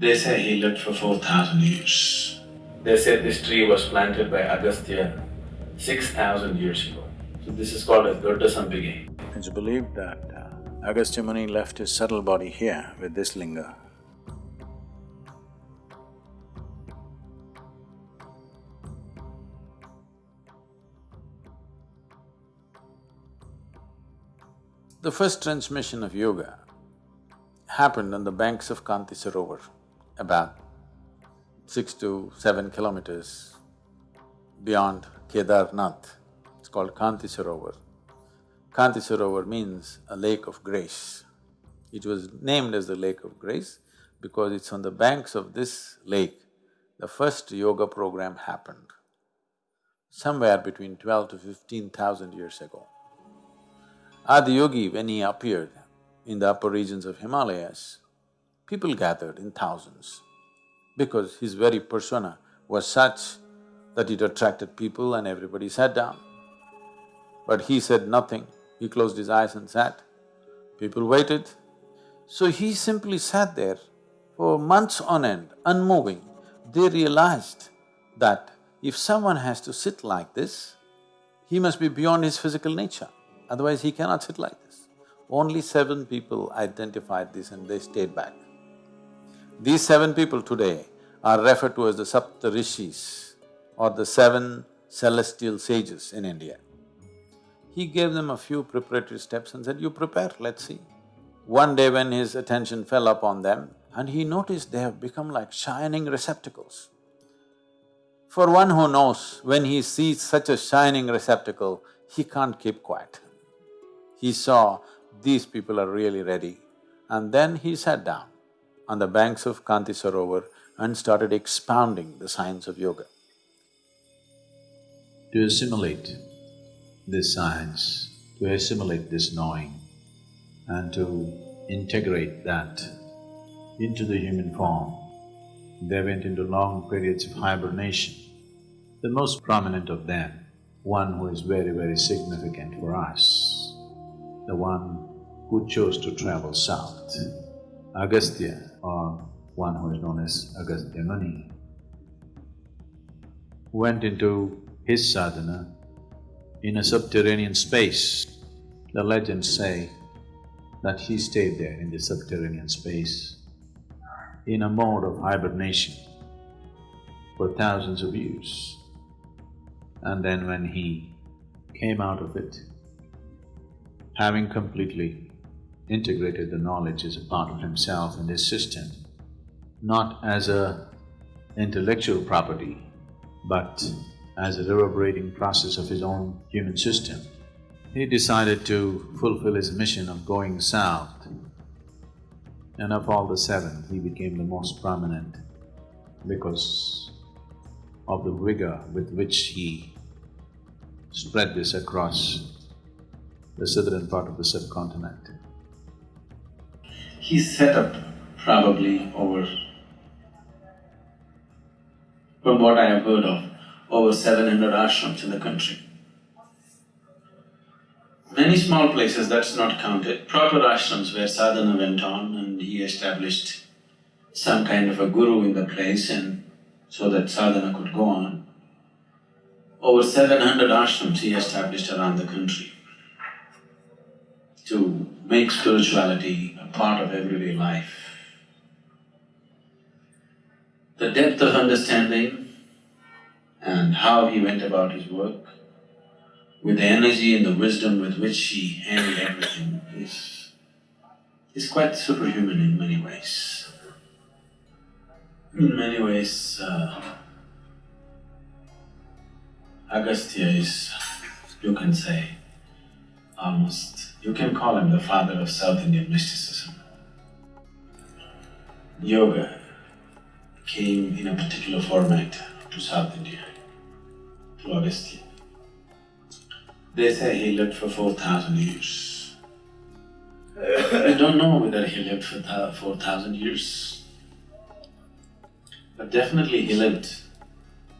They say he lived for four thousand years. They say this tree was planted by Agastya six thousand years ago. So this is called as Doddasampige. It's believed that uh, Agastya Muni left his subtle body here with this linga. The first transmission of yoga happened on the banks of Kanti Sarovar, about six to seven kilometers beyond Kedarnath. It's called Kanti Sarovar. Kanti Sarovar means a lake of grace. It was named as the lake of grace because it's on the banks of this lake the first yoga program happened, somewhere between twelve to fifteen thousand years ago. Adiyogi, when he appeared in the upper regions of Himalayas, people gathered in thousands because his very persona was such that it attracted people and everybody sat down. But he said nothing, he closed his eyes and sat. People waited. So he simply sat there for months on end, unmoving. They realized that if someone has to sit like this, he must be beyond his physical nature, otherwise he cannot sit like this. Only seven people identified this and they stayed back. These seven people today are referred to as the Sapta Rishis or the seven celestial sages in India. He gave them a few preparatory steps and said, you prepare, let's see. One day when his attention fell upon them and he noticed they have become like shining receptacles. For one who knows, when he sees such a shining receptacle, he can't keep quiet. He saw these people are really ready and then he sat down on the banks of Kanti Sarovar and started expounding the science of yoga. To assimilate this science, to assimilate this knowing and to integrate that into the human form, they went into long periods of hibernation. The most prominent of them, one who is very, very significant for us, the one who chose to travel south, Agastya or one who is known as Agastya Muni, went into his sadhana in a subterranean space. The legends say that he stayed there in the subterranean space in a mode of hibernation for thousands of years. And then when he came out of it, having completely integrated the knowledge as a part of himself and his system, not as a intellectual property, but as a reverberating process of his own human system. He decided to fulfill his mission of going south and of all the seven, he became the most prominent because of the vigor with which he spread this across the southern part of the subcontinent. He set up probably over, from what I have heard of, over seven hundred ashrams in the country. Many small places, that's not counted, proper ashrams where sadhana went on and he established some kind of a guru in the place and so that sadhana could go on. Over seven hundred ashrams he established around the country to make spirituality part of everyday life. The depth of understanding and how he went about his work, with the energy and the wisdom with which he handled everything is, is quite superhuman in many ways. In many ways, uh, Agastya is, you can say, almost, you can call him the father of South Indian mysticism. Yoga came in a particular format to South India, to Agastya. They say he lived for four thousand years. I don't know whether he lived for four thousand years, but definitely he lived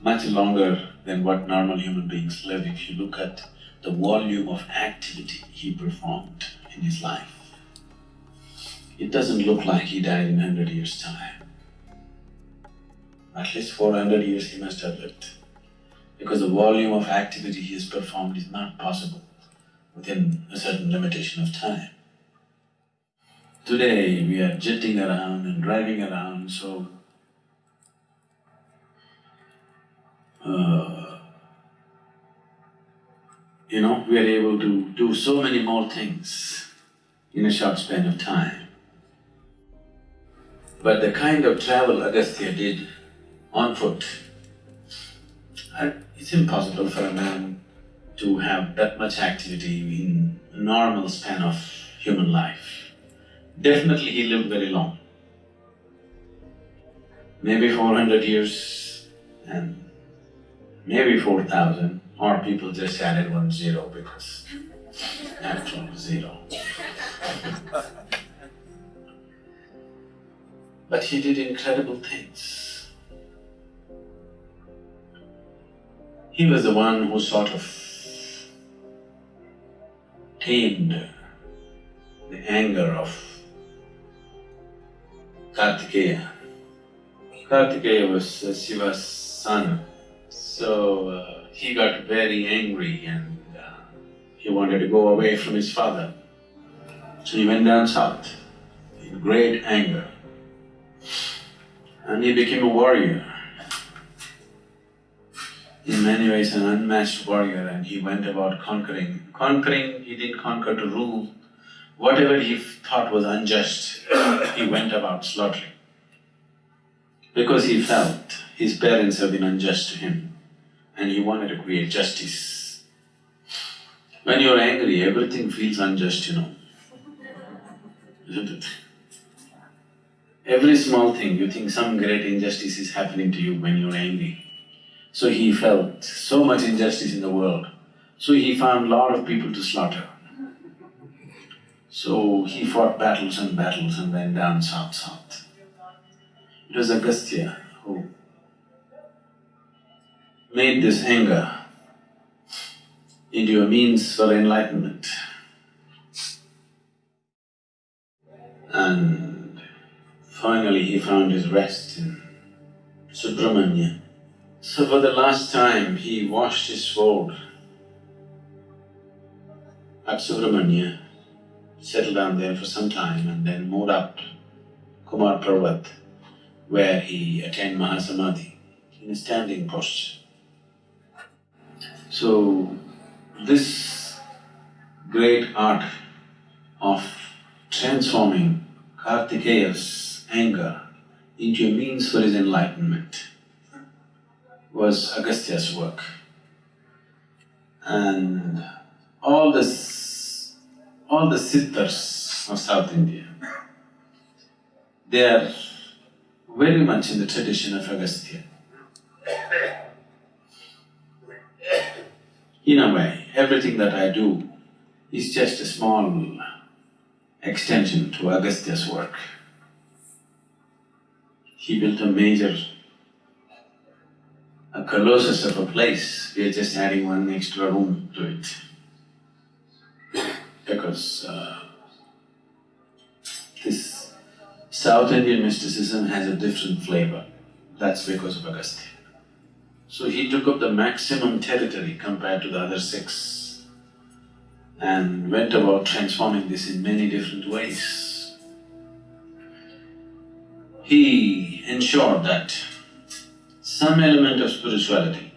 much longer than what normal human beings live if you look at the volume of activity he performed in his life. It doesn't look like he died in hundred years' time. At least four hundred years he must have lived. Because the volume of activity he has performed is not possible within a certain limitation of time. Today we are jetting around and driving around, so uh, you know, we are able to do so many more things in a short span of time. But the kind of travel Agastya did on foot, it's impossible for a man to have that much activity in a normal span of human life. Definitely he lived very long, maybe four hundred years and maybe four thousand, or people just added one zero because actual zero. but he did incredible things. He was the one who sort of tamed the anger of Kartikeya. Kartikeya was Shiva's son, so uh, he got very angry and uh, he wanted to go away from his father. So he went down south in great anger and he became a warrior. In many ways an unmatched warrior and he went about conquering. Conquering, he didn't conquer to rule. Whatever he thought was unjust, he went about slaughtering. Because he felt his parents have been unjust to him and he wanted to create justice. When you're angry, everything feels unjust, you know, isn't it? Every small thing, you think some great injustice is happening to you when you're angry. So he felt so much injustice in the world, so he found lot of people to slaughter. So he fought battles and battles and went down south, south. It was Agastya who made this anger into a means for enlightenment. And finally he found his rest in Subramanya. So for the last time he washed his sword at Subramanya, settled down there for some time and then moved up Kumar Parvat where he attained Mahasamadhi in a standing posture. So, this great art of transforming Kartikeya's anger into a means for his enlightenment was Agastya's work. And all the… all the siddhas of South India, they are very much in the tradition of Agastya. In a way, everything that I do is just a small extension to Agastya's work. He built a major, a colossus of a place, we are just adding one extra room to it. Because uh, this South Indian mysticism has a different flavor, that's because of Agastya. So he took up the maximum territory compared to the other six and went about transforming this in many different ways. He ensured that some element of spirituality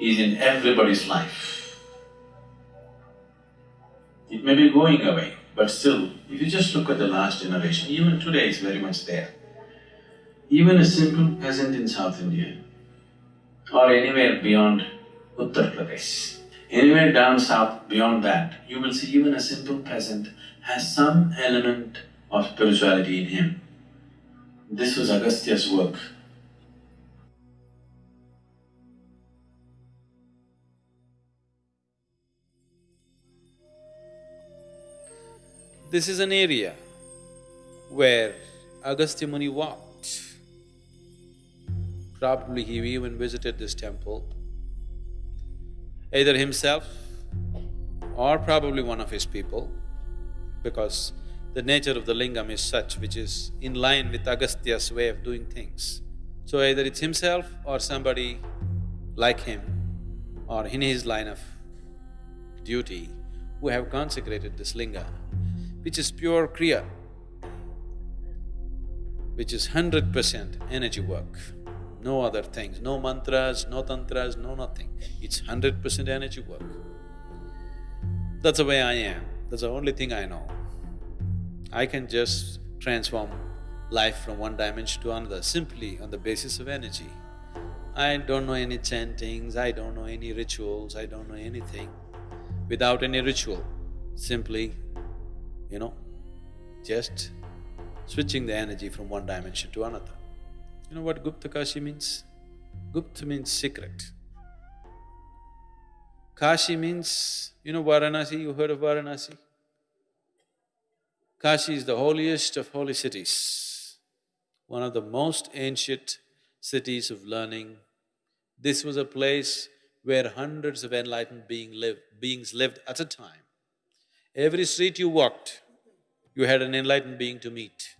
is in everybody's life. It may be going away, but still, if you just look at the last generation, even today it's very much there. Even a simple peasant in South India or anywhere beyond Uttar Pradesh. Anywhere down south beyond that, you will see even a simple peasant has some element of spirituality in him. This was Agastya's work. This is an area where Agastya Muni walked. Probably he even visited this temple, either himself or probably one of his people, because the nature of the lingam is such which is in line with Agastya's way of doing things. So either it's himself or somebody like him or in his line of duty who have consecrated this linga, which is pure kriya, which is hundred percent energy work, no other things, no mantras, no tantras, no nothing. It's hundred percent energy work. That's the way I am, that's the only thing I know. I can just transform life from one dimension to another simply on the basis of energy. I don't know any chantings, I don't know any rituals, I don't know anything. Without any ritual, simply, you know, just switching the energy from one dimension to another. You know what Gupta Kashi means? Gupta means secret. Kashi means, you know Varanasi, you heard of Varanasi? Kashi is the holiest of holy cities, one of the most ancient cities of learning. This was a place where hundreds of enlightened being beings lived at a time. Every street you walked, you had an enlightened being to meet.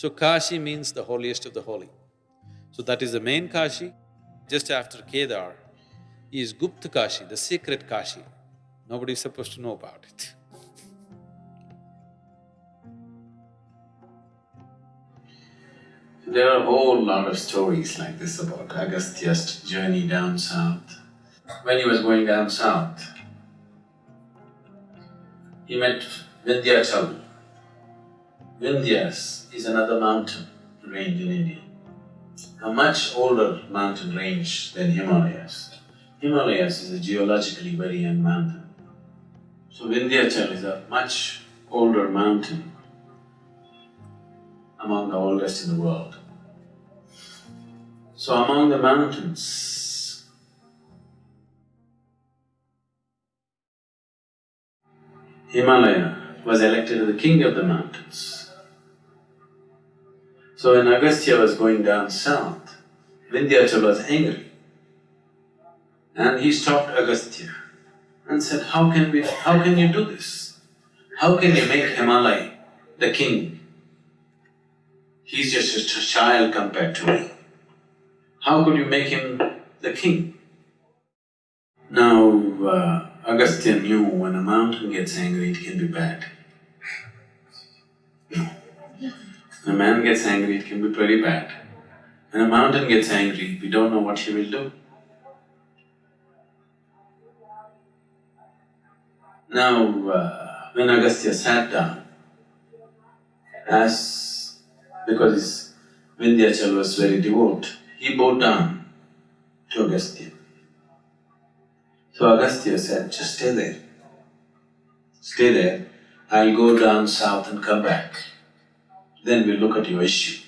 So Kashi means the holiest of the holy. So that is the main Kashi. Just after Kedar is Gupta Kashi, the secret Kashi. Nobody is supposed to know about it. There are a whole lot of stories like this about Agastya's journey down south. When he was going down south, he met Vindhyachal. Vindhyas is another mountain range in India, a much older mountain range than Himalayas. Himalayas is a geologically very young mountain. So Vindhyachal is a much older mountain among the oldest in the world. So among the mountains, Himalaya was elected the king of the mountains. So when Agastya was going down south, Vindhyachal was angry and he stopped Agastya and said, how can we… how can you do this? How can you make Himalaya the king? He's just a child compared to me. How could you make him the king? Now, uh, Agastya knew when a mountain gets angry, it can be bad. When a man gets angry, it can be pretty bad. When a mountain gets angry, we don't know what he will do. Now, uh, when Agastya sat down, as… because his Vindhyachal was very devout, he bowed down to Agastya. So Agastya said, just stay there. Stay there, I'll go down south and come back. Then we'll look at your issue.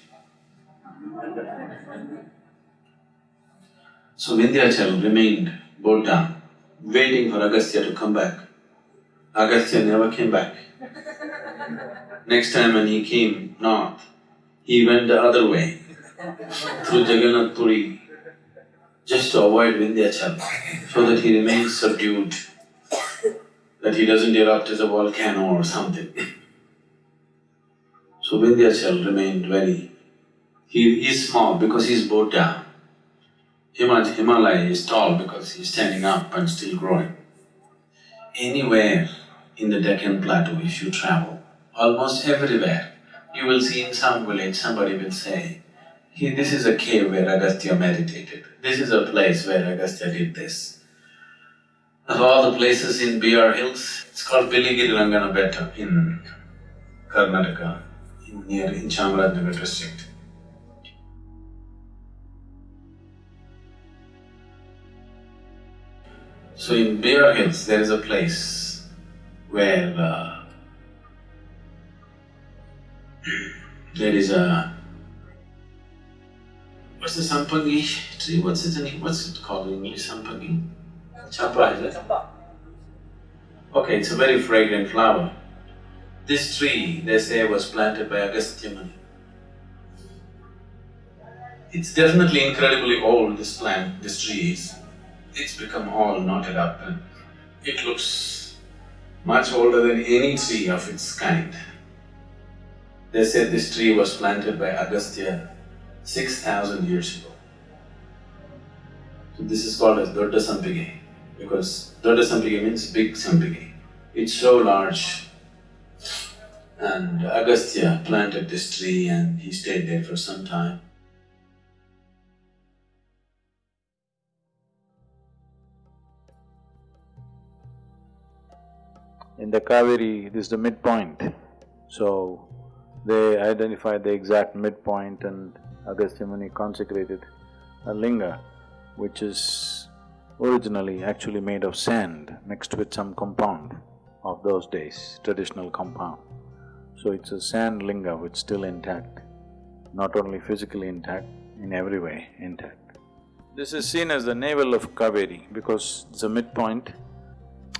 So Vindhyachal remained bowed down, waiting for Agastya to come back. Agastya never came back. Next time when he came north, he went the other way through Jagannath Puri just to avoid Vindhyachal so that he remains subdued, that he doesn't erupt as a volcano or something. So Vindhyachal remained very… he is small because he's bowed down. Himalaya is tall because he's standing up and still growing. Anywhere in the Deccan Plateau if you travel, almost everywhere, you will see in some village somebody will say, this is a cave where Agastya meditated, this is a place where Agastya did this. Of all the places in BR Hills, it's called Biligiri Rangana Betta in Karnataka, near in Chamarajanagar district. So in BR Hills, there is a place where uh, there is a What's the sampangi tree? What's it in, what's it called in English? Sampangi? Champa, is it? Okay, it's a very fragrant flower. This tree, they say, was planted by Agastya Muni. It's definitely incredibly old, this plant, this tree is. It's become all knotted up and it looks much older than any tree of its kind. They said this tree was planted by Agastya six thousand years ago. So this is called as Dodda Sampige because Dodda Sampige means big Sampige. It's so large and Agastya planted this tree and he stayed there for some time. In the Kaveri, this is the midpoint. So, they identified the exact midpoint and Agastya Muni consecrated a linga which is originally actually made of sand mixed with some compound of those days, traditional compound. So it's a sand linga which is still intact, not only physically intact, in every way intact. This is seen as the navel of Kaveri because it's a midpoint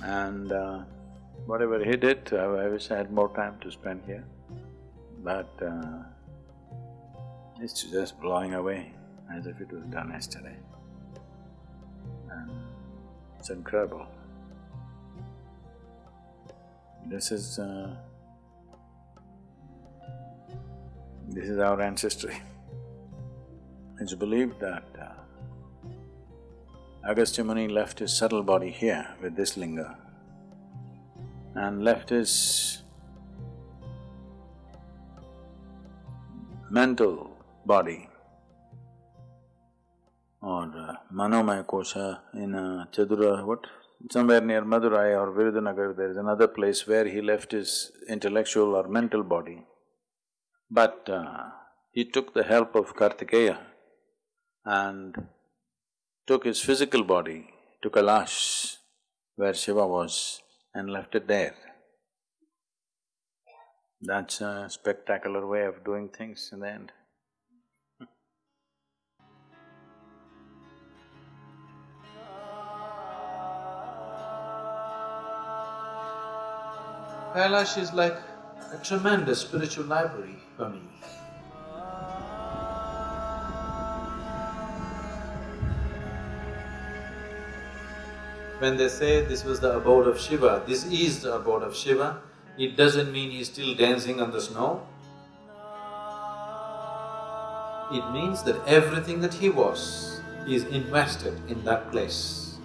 and uh, whatever he did, I, wish I had more time to spend here, but uh, it's just blowing away as if it was done yesterday. And it's incredible. This is… Uh, this is our ancestry. It's believed that uh, Agastya Muni left his subtle body here with this linga and left his mental body or uh, Manomaya Kosha in uh, Chadura, what? Somewhere near Madurai or Virudhunagar, there is another place where he left his intellectual or mental body. But uh, he took the help of Kartikeya and took his physical body to Kailash, where Shiva was, and left it there. That's a spectacular way of doing things in the end. Kailash is like a tremendous spiritual library for me. When they say this was the abode of Shiva, this is the abode of Shiva, it doesn't mean he's still dancing on the snow. It means that everything that he was is invested in that place.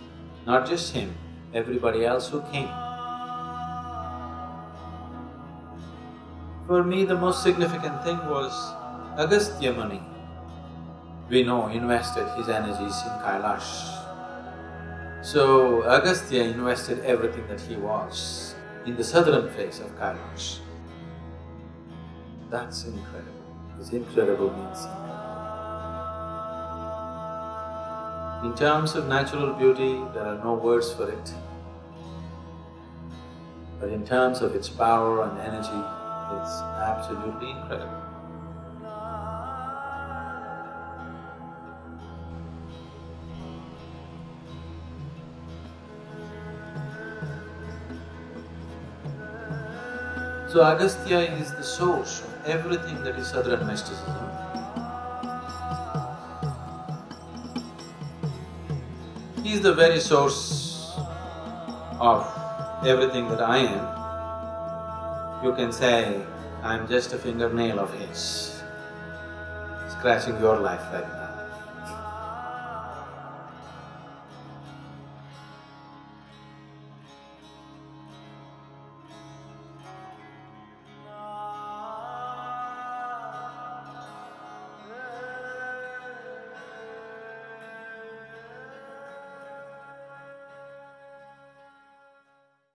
Not just him, everybody else who came. For me, the most significant thing was Agastya Muni. We know invested his energies in Kailash. So Agastya invested everything that he was in the southern face of Kailash. That's incredible. This incredible means In terms of natural beauty, there are no words for it. But in terms of its power and energy, it's absolutely incredible. So Agastya is the source of everything that is Southern mysticism. He is the very source of everything that I am you can say, I'm just a fingernail of his, scratching your life now.